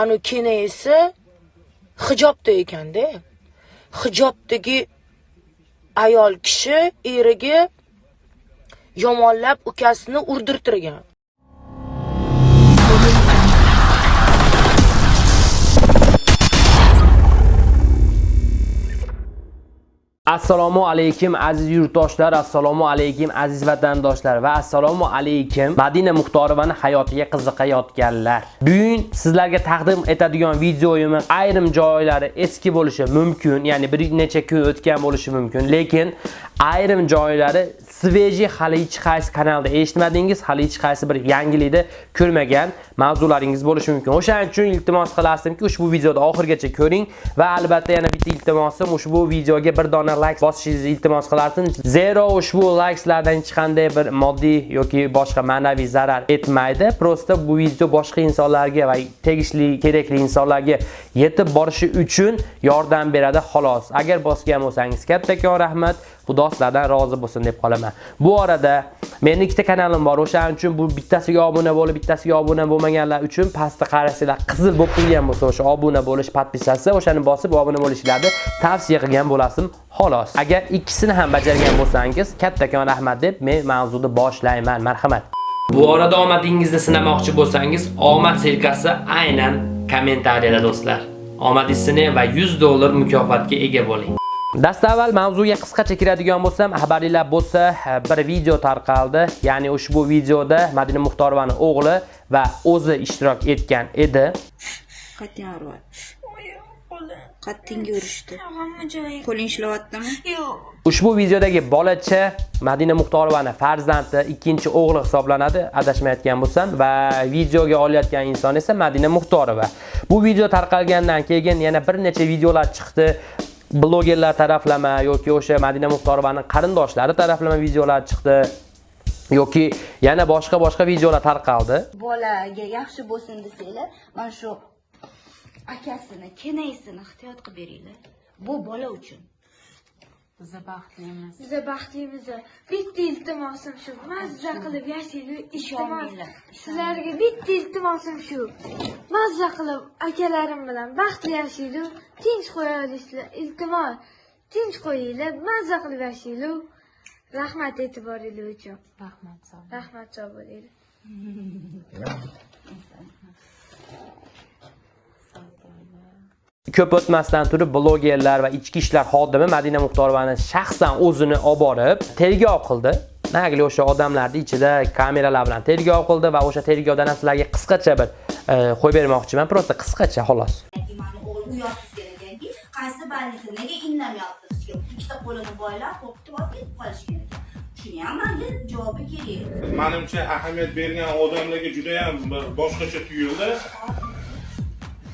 anu kenayisi hijobda ekanda hijobdagi ayol kishi eriga yomonlab ukasini urdirtirgan. Assalomu alaykum aziz yurtdoshlar assalomu alaykum aziz vatandoshlar va assalomu alaykum madina muxtorovani hayotiga qiziqayotganlar. Bugun sizlarga taqdim etadigan videoyimni ayrim joylari eski bo'lishi mumkin ya'ni bir necha kun o'tgan bo'lishi mumkin lekin ayrim joylari sveji hali hech qaysi kanalda eshitmadingiz hali hech qaysi bir yangilikda ko'rmagan mavzularingiz bo'lishi mumkin. O'shaning uchun iltimos qilasizki ushbu videoni oxirigacha ko'ring va albatta yana bitta iltimosim ushbu videoga bir dona like bosishingizni iltimos qilardim. Zero ushbu likeslardan hech qanday bir moddiy yoki boshqa ma'naviy zarar etmaydi. Prosta bu video boshqa insonlarga va tegishli kerakli insonlarga yetib borishi uchun yordam beradi xolos. Agar bosgan bo'lsangiz kattakon rahmat xudo sizlardan rozi bo'lsin deb qolaman. Bu orada meni ikkita kanalim bor. O'shaning uchun bu bittasiga obuna bo'lib bittasiga obuna bo'lmaganlar uchun pastda qarasanglar qizil bo'lib turgan bo'lsa o'sha obuna bo'lish podpisasi o'shani bosib obuna bo'lishlarni tavsiya qilgan bo'lasim xolos. Agar ikkisini ham bajargan bo'lsangiz kattakon rahmat deb men mavzuni boshlayman. Marhamat. Bu orada omadingizni sinamoqchi bo'lsangiz omad silkasi aynan kommentariyada do'stlar. Omadingiz va 100 dollar mukofotga ega bo'ling. Dastavval mavzuga qisqacha kiradigan bo'lsam, xabarlar bo'lsa, bir video tarqaldi. Ya'ni ushbu videoda Madina Muxtorovaning o'g'li va o'zi ishtirok etgan edi. Qattiq urvat. qo'li Qattinga urishdi. hamma joyi Qo'ling ishlayaptimi? yo'q Ushbu videodagi bolacha Madina Muxtorovani farzandi, ikkinchi o'g'li hisoblanadi, adashmayotgan bo'lsam va videoga olayotgan inson esa Madina Muxtorova. Bu video tarqalgandan keyin yana bir necha videolar chiqdi. Blogerlar taraflama yoki o'sha Madina Muxtorovaning qarindoshlari taraflama videolar chiqdi yoki yana boshqa boshqa videolar tarqaldi. Bolaga yaxshi bo'lsin desanglar, mana shu akasini, kenaysini ehtiyot qilib beringlar. Bu bola uchun. Biza baxtlimiz. biza baxtlimiz bitta iltimosim shu. Mazza qilib yashaylik iltimos sizlarga bitta iltimosim shu. Mazza qilib akalarim bilan baxtli yashaylik tinch qo'yolishlar iltimos tinch qo'yinglar. Mazza qilib yashaylik rahmat e'tiboringlar uchun. Rahmat rahmat sog' bo'linglar Ko'p o'tmasdan turib blogerlar va ichki ishlar xodimi Madina Muxtorovani shaxsan o'zini olib borib tergov qildi. Nagli o'sha odamlarning ichida kameralar bilan tergov qildi va o'sha tergovdan ham sizlarga qisqacha bir e, qo'yib bermoqchiman. Просто qisqacha xolos. mani o'g'lim u yoqsiz ekanki qaysi больница nega kim ikkita qo'lini boylab qo'rqitib olib ketib qolishgan ekan shuni ham manga javobi kerak manimcha ahamiyat bergan odamlarga juda ham bir boshqacha tuyuldi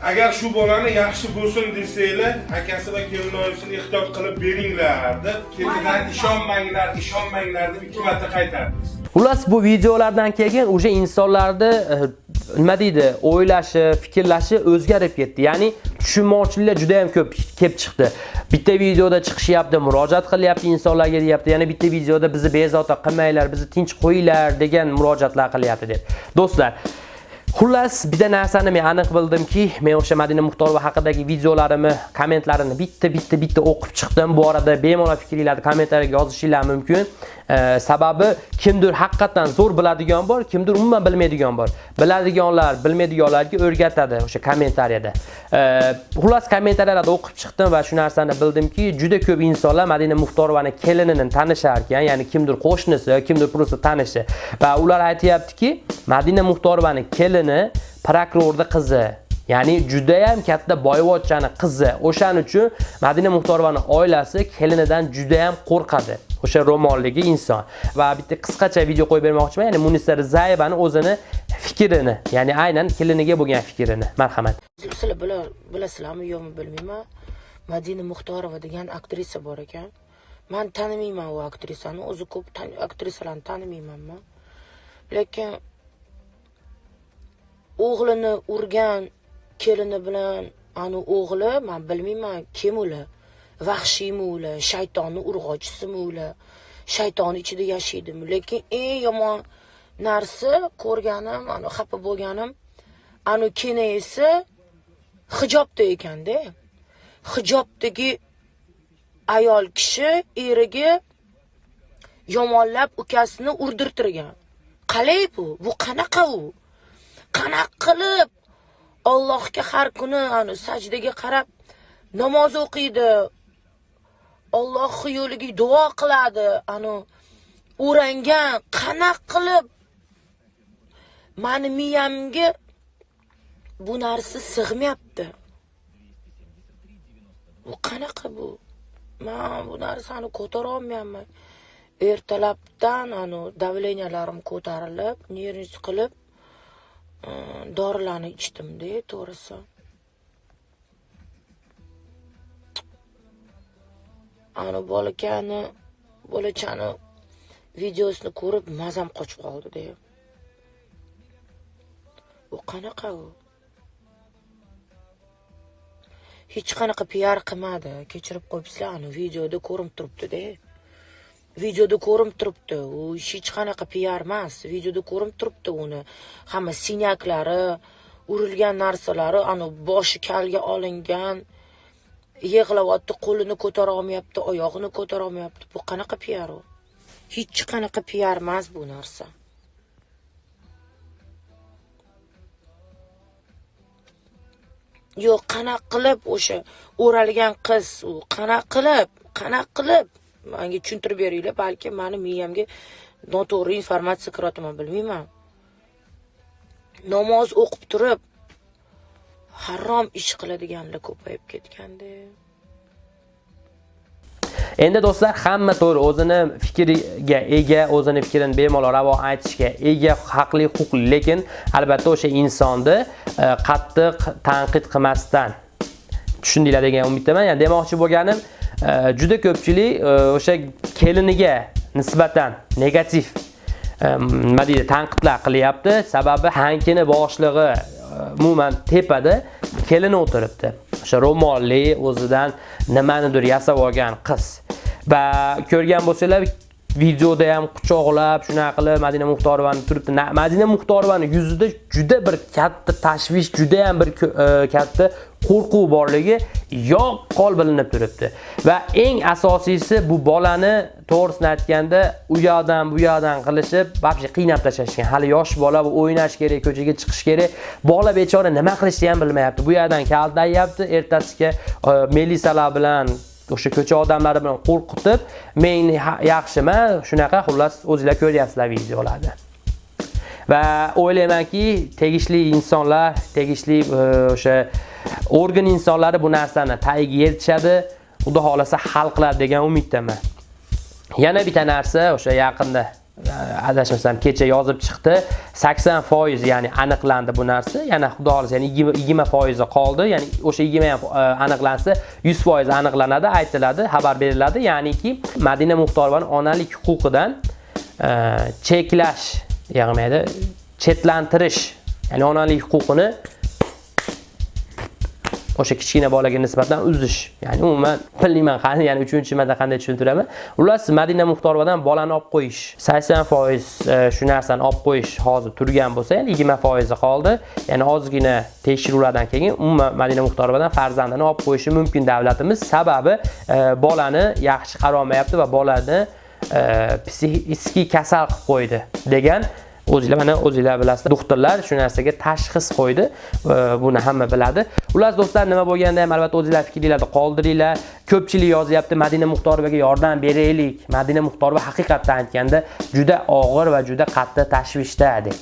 agar shu bolani yaxshi bo'lsin desanglar akasi va kelinoyisini ehtiyot qilib beringlar deb ketidan ishonmanglar ishonmanglar deb ikki marta qaytardingiz Xullas bu videolardan keyin o'sha insonlarni eh, nima deydi, o'ylashi, fikrlashi o'zgarib ketdi. Ya'ni tushunmovchiliklar juda ham ko'p kelib chiqdi. Bitta videoda chiqishyapti, murojaat qilyapti insonlarga deyapti. Yana bitta videoda bizni bezovta qilmanglar, bizni tinch qo'yinglar degan murojaatlar qilyapti deb. Do'stlar, Xullas, bitta narsani men aniq bildimki, men o'sha Madina Muxtorova haqidagi videolarimni, kommentlarini bitta bitta bitta o'qib chiqdim. Bu orada bemalol fikringizni kommentariyaga yozishinglar mumkin. E, sababi kimdir haqiqatan zo'r biladigan bor, kimdir umuman bilmaydigan bor. Biladiganlar bilmaydiganlarga o'rgatadi o'sha kommentariyada. E, xullas kommentariyalarda o'qib chiqdim va shu narsani bildimki, juda ko'p insonlar Madina Muxtorovani kelinini tanishar ekan, ya'ni kimdir qo'shnisi, kimdir просто tanishi va ular aytayaptiki, Madina Muxtorovani kelini prokurorning qizi Ya'ni juda ham katta boyvachchani qizi. O'shaning uchun Madina Muxtorovani oilasi kelinidan juda ham qo'rqadi. O'sha ro'molligi inson. Va bitta qisqacha video qo'yib bermoqchiman. Ya'ni Munisa Rizayevani o'zini fikrini, ya'ni aynan keliniga bo'lgan fikrini. Marhamat. sizlar bilasizlarmi yo'qmi bilmayman madina muxtorova degan aktrisa bor ekan man tanimayman u aktrisani o'zi ko'p aktrisalarni tanimayman man lekin o'g'lini urgan kelini bilan ani o'g'li man bilmayman kim ular vahshiymi ular shaytonni urg'ochisimi ular shayton ichida yashaydimi lekin eng yomon narsa ko'rganim ani xafa bo'lganim anu kenayisi hijobda ekanda. Hijobdagi ayol kishi eriga yomonlab ukasini urdirtirgan. Qalay bu? Bu qanaqa u? Qanaqa qilib allohga har kuni anu sajdaga qarab namoz o'qiydi Alloh yo'liga duo qiladi. Anu o'rangan qanaq qilib mani miyamga bu narsa sig'mayapti. Bu qanaqa bu? Man bu narsani ko'tara olmayapman. Ertalabdan anu davleniyalarim ko'tarilib nervni qilib dorilarni ichdimda to'g'risi. Ani bolakani bolachani videosini ko'rib mazam qochib qoldida u qanaqa u? Hech qanaqa piar qilmadi kechirib qo'yibsizlar ani videoda ko'rinib turibdida videoda ko'rinib turibdi u hech qanaqa piar emas. Videoda ko'rinib turibdi uni. Hamma sinyaklari urilgan narsalari ani boshi kalga olingan yig'layapti qo'lini ko'tara olmayapti oyog'ini ko'tara olmayapti. Bu qanaqa piar u? Hech qanaqa piar emas bu narsa. Yo'q qanaqa qilib o'sha o'ralgan qiz u? Qanaqa qilib qanaqa qilib? Manga tushuntirib beringlar balki mani miyamga noto'g'ri informatsiya kiryaptimi bilmayman. Namoz o'qib turib harom ish qiladiganlar ko'payib ketganda endi do'stlar hamma to'g'ri o'zini fikriga ega o'zini fikrini bemalol ravo aytishga ega haqli huquqli lekin albatta o'sha insonni e, qattiq tanqid qilmasdan tushundinglar degan umiddaman. Ya'ni demoqchi bo'lganim e, juda ko'pchilik e, o'sha keliniga nisbatan negativ nima deydi tanqidlar qilyapti. Sababi hankini boshlig'i umuman tepada kelini o'tiribdi. O'sha ro'molli o'zidan nimanidir yasab olgan qiz. Va ko'rgan bo'lsanglar videoda ham quchoqlab shunaqa qilib madina muxtorovani turibdi. Madina muxtorovani yuzida juda bir katta tashvish juda ham bir e, katta qo'rquv borligi yoqqol bilinib turibdi. Va eng asosiysi bu bolani to'g'risini aytganda u yoqdan bu yoqdan qilishib вообще qiynab tashlashgan. Hali yosh bola bu o'ynash kerak ko'chaga chiqish kerak. Bola bechora nima qilishni ham bilmayapti. Bu yoqdan kaltayyapti ertasiga e, melisalar bilan o'sha ko'cha odamlari bilan qo'rqitib men yaxshiman shunaqa xullas o'zinglar ko'ryapsizlar videolarni. Va o'ylaymanki tegishli insonlar tegishli e, o'sha organ insonlari bu narsani tagiga yetishadi. Xudo xohlasa hal qiladi degan umiddaman. Yana bitta narsa o'sha yaqinda e, adashmasam kecha yozib chiqdi. 80 foiz ya'ni aniqlandi bu narsa. Yana xudo xohlasa ya'ni 20 foizi qoldi. Ya'ni o'sha 20 ham e, aniqlansa 100 foiz aniqlanadi aytiladi xabar beriladi. Ya'niki madina muxtorovani onalik huquqidan e, cheklash yig'maydi chetlantirish ya'ni onalik huquqini o'sha kichkina bolaga nisbatan uzish. Ya'ni umuman bilmayman qani ya'ni uchinchi marta qanday tushuntiraman xullas madina muxtorovadan bolani olib qo'yish sakson foiz e, shu narsani olib qo'yish hozir turgan bo'lsa ya'ni yigirma foizi qoldi. Ya'ni ozgina tekshiruvlardan keyin umuman madina muxtorovadan farzandini olib qo'yishi mumkin davlatimiz. Sababi e, bolani yaxshi qarolmayapti va bolani e, psixik kasal qilib qo'ydi degan o'zinglar mana o'zinglar bilasizlar. Doktorlar shu narsaga tashxis qo'ydi. Buni hamma biladi. Xullas do'stlar nima bo'lganda ham albatta o'zinglar fikringlarni qoldiringlar. Ko'pchilik yozyapti madina muxtorovaga yordam beraylik. Madina muxtorova haqiqatdan aytganda juda og'ir va juda qattiq tashvishda deb.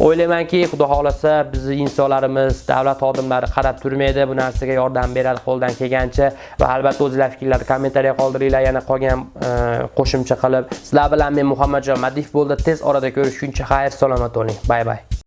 O'ylaymanki xudo xohlasa bizni insonlarimiz davlat xodimlari qarab turmaydi. Bu narsaga yordam beradi qo'ldan kelgancha. Va albatta o'zinglar fikrlarni kommentariya qoldiringlar. Yana qolgan e, qo'shimcha qilib. Sizlar bilan men muhammadjon madif bo'ldi. Tez orada ko'rishguncha xayr salomat bo'ling. Bay bay.